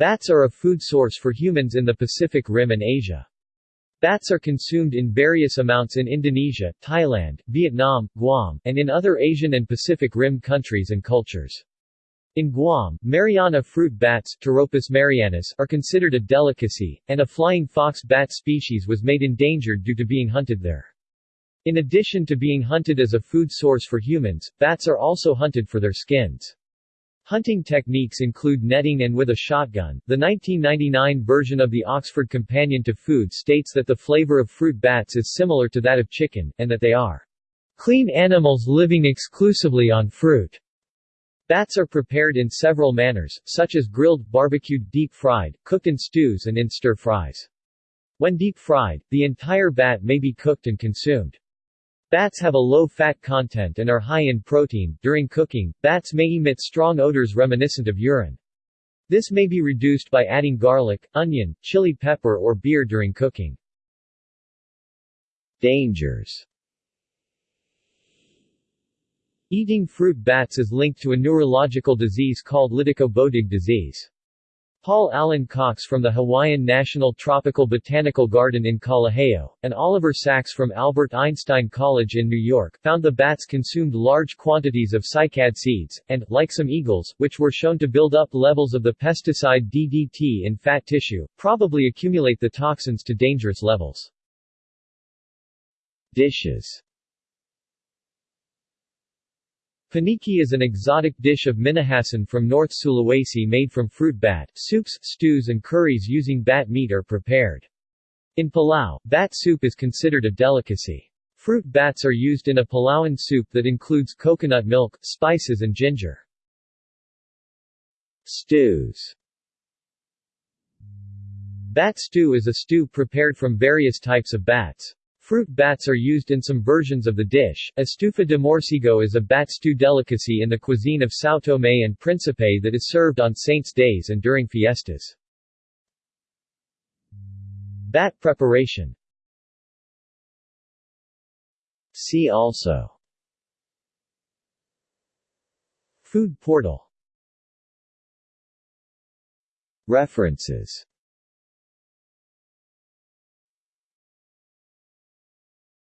Bats are a food source for humans in the Pacific Rim and Asia. Bats are consumed in various amounts in Indonesia, Thailand, Vietnam, Guam, and in other Asian and Pacific Rim countries and cultures. In Guam, Mariana fruit bats mariannus, are considered a delicacy, and a flying fox bat species was made endangered due to being hunted there. In addition to being hunted as a food source for humans, bats are also hunted for their skins. Hunting techniques include netting and with a shotgun. The 1999 version of the Oxford Companion to Food states that the flavor of fruit bats is similar to that of chicken, and that they are clean animals living exclusively on fruit. Bats are prepared in several manners, such as grilled, barbecued, deep-fried, cooked in stews and in stir-fries. When deep-fried, the entire bat may be cooked and consumed. Bats have a low fat content and are high in protein. During cooking, bats may emit strong odors reminiscent of urine. This may be reduced by adding garlic, onion, chili pepper or beer during cooking. Dangers Eating fruit bats is linked to a neurological disease called Lytico-Bodig disease. Paul Allen Cox from the Hawaiian National Tropical Botanical Garden in Kalaheo, and Oliver Sacks from Albert Einstein College in New York, found the bats consumed large quantities of cycad seeds, and, like some eagles, which were shown to build up levels of the pesticide DDT in fat tissue, probably accumulate the toxins to dangerous levels. Dishes Paniki is an exotic dish of Minahasan from North Sulawesi made from fruit bat. Soups, stews and curries using bat meat are prepared. In Palau, bat soup is considered a delicacy. Fruit bats are used in a Palauan soup that includes coconut milk, spices and ginger. Stews Bat stew is a stew prepared from various types of bats. Fruit bats are used in some versions of the dish. Estufa de morcego is a bat stew delicacy in the cuisine of São Tomé and Príncipe that is served on saints' days and during fiestas. Bat preparation See also Food portal References